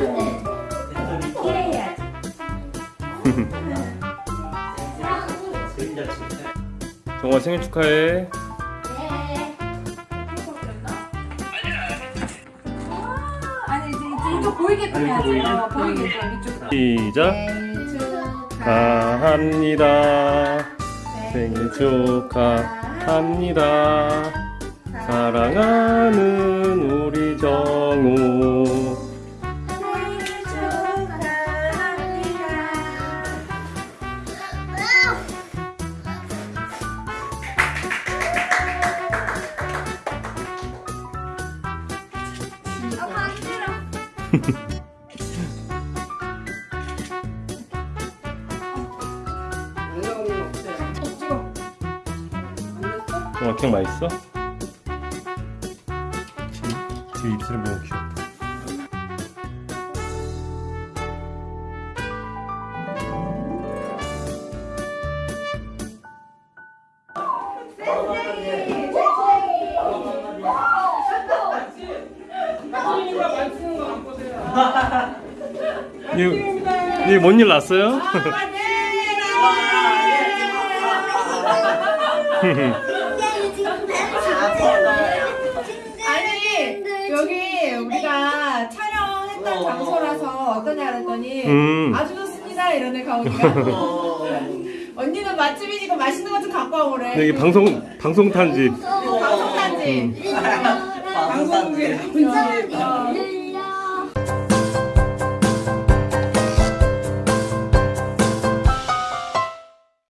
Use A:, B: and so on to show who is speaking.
A: 이래야지.
B: 정아 생일 축하해.
A: 아니 이제 이제 이쪽 보이게끔 해야지. 어, 보이게끔 이쪽.
B: 시작. 축하합니다. 생일 축하합니다. 사랑하는
A: 어.
B: 캔 맛있어? 지금, 지금 입술이 너무 귀엽다. 이, 뭔일 났어요?
A: 아니 여기 우리가 촬영했던 장소라서 어떠냐 그랬더니
B: 음.
A: 아주 좋습니다 이러네 가오니까 언니는 맛집이니까 맛있는 것 좀 갖고 와보래.
B: 여기 방송 방송 탄지.
A: 방송단지
C: 방송국에.
A: 어.